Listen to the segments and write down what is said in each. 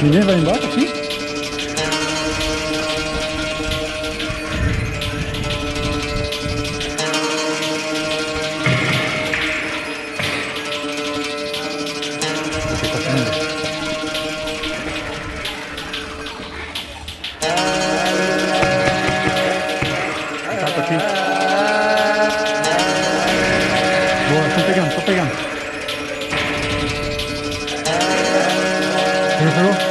Ninguém vai embora aqui? Tá aqui. Pegando, tô pegando. Pegou, pegou?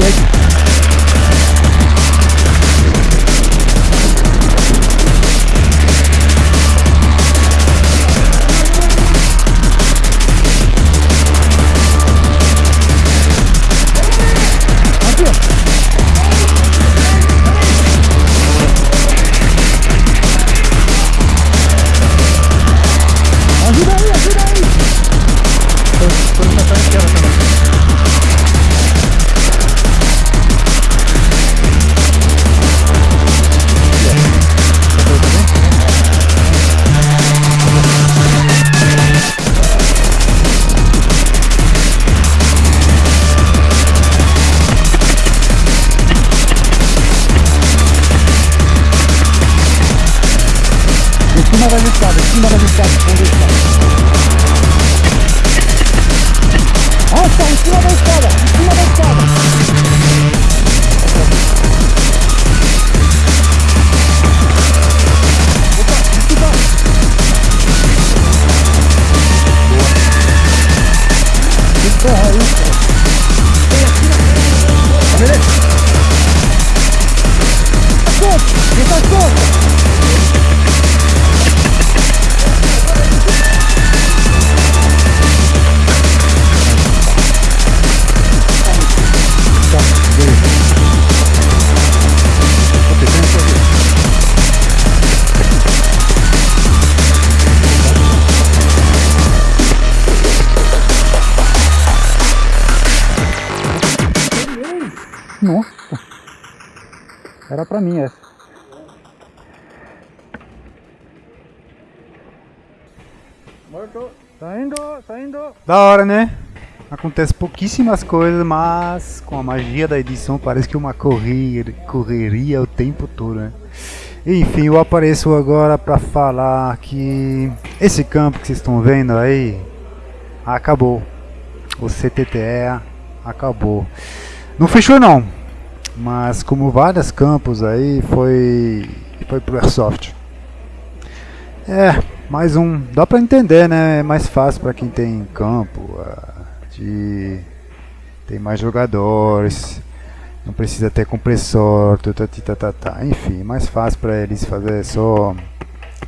O cima da em cima da onde está? Ah, está em cima da escada, em cima da escada. Nossa! Era pra mim essa. Tá indo, tá indo. Da hora, né? Acontece pouquíssimas coisas, mas com a magia da edição parece que uma correria, correria o tempo todo, né? Enfim, eu apareço agora para falar que esse campo que vocês estão vendo aí acabou. O CTTE acabou. Não fechou não, mas como vários campos aí foi foi pro Airsoft. É, mais um, dá pra entender, né? É mais fácil pra quem tem campo, de tem mais jogadores, não precisa ter compressor, tutati, tatata, enfim, mais fácil para eles fazer só,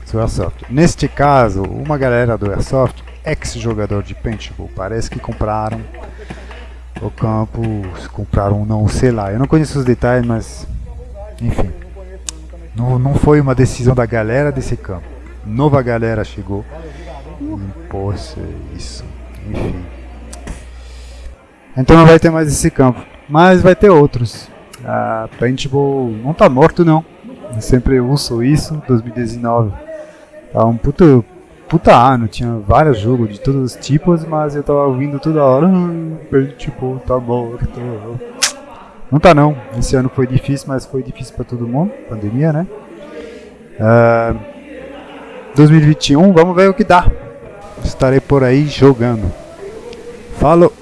só Airsoft. Neste caso, uma galera do Airsoft, ex-jogador de paintball, parece que compraram o campo, compraram não, sei lá, eu não conheço os detalhes, mas enfim. Não, não foi uma decisão da galera desse campo. Nova galera chegou impôs isso. Enfim. Então não vai ter mais esse campo. Mas vai ter outros. A Paintball não tá morto não. Eu sempre uso isso, 2019. Tá um puto, puta ano, tinha vários jogos de todos os tipos, mas eu tava ouvindo toda hora, ah, Paintball tá morto. Não tá não. Esse ano foi difícil, mas foi difícil para todo mundo. Pandemia, né? Uh, 2021, vamos ver o que dá. Estarei por aí jogando. Falou!